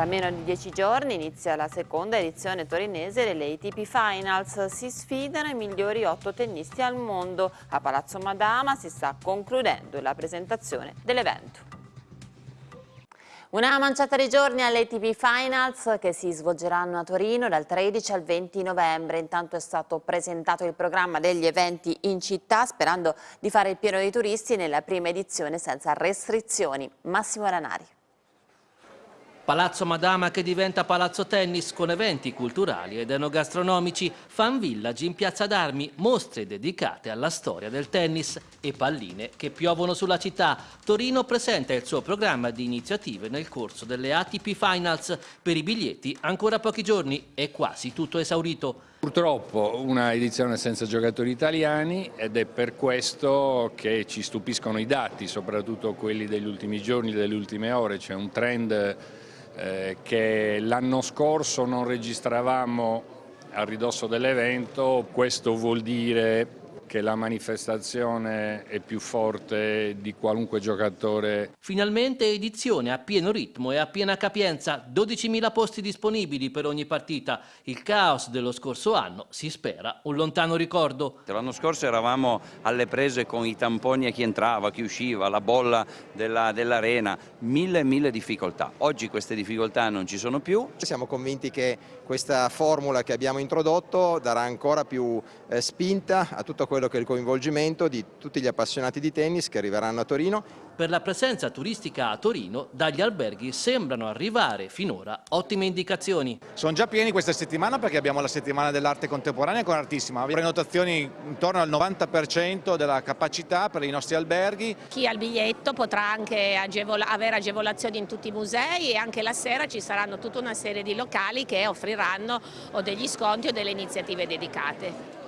Tra meno di dieci giorni inizia la seconda edizione torinese delle ATP Finals. Si sfidano i migliori otto tennisti al mondo. A Palazzo Madama si sta concludendo la presentazione dell'evento. Una manciata di giorni alle ATP Finals che si svolgeranno a Torino dal 13 al 20 novembre. Intanto è stato presentato il programma degli eventi in città sperando di fare il pieno dei turisti nella prima edizione senza restrizioni. Massimo Ranari. Palazzo Madama che diventa palazzo tennis con eventi culturali ed enogastronomici, fan village in piazza d'armi, mostre dedicate alla storia del tennis e palline che piovono sulla città. Torino presenta il suo programma di iniziative nel corso delle ATP Finals. Per i biglietti ancora pochi giorni e quasi tutto esaurito. Purtroppo una edizione senza giocatori italiani ed è per questo che ci stupiscono i dati, soprattutto quelli degli ultimi giorni, delle ultime ore. C'è un trend eh, che l'anno scorso non registravamo a ridosso dell'evento, questo vuol dire che la manifestazione è più forte di qualunque giocatore. Finalmente edizione a pieno ritmo e a piena capienza, 12.000 posti disponibili per ogni partita. Il caos dello scorso anno, si spera, un lontano ricordo. L'anno scorso eravamo alle prese con i tamponi a chi entrava, chi usciva, la bolla dell'arena, dell mille e mille difficoltà. Oggi queste difficoltà non ci sono più. Siamo convinti che questa formula che abbiamo introdotto darà ancora più eh, spinta a tutto quello che è il coinvolgimento di tutti gli appassionati di tennis che arriveranno a Torino per la presenza turistica a Torino, dagli alberghi sembrano arrivare finora ottime indicazioni. Sono già pieni questa settimana perché abbiamo la settimana dell'arte contemporanea con artissima. Prenotazioni intorno al 90% della capacità per i nostri alberghi. Chi ha il biglietto potrà anche agevola avere agevolazioni in tutti i musei e anche la sera ci saranno tutta una serie di locali che offriranno o degli sconti o delle iniziative dedicate.